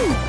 Woo!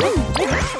あっ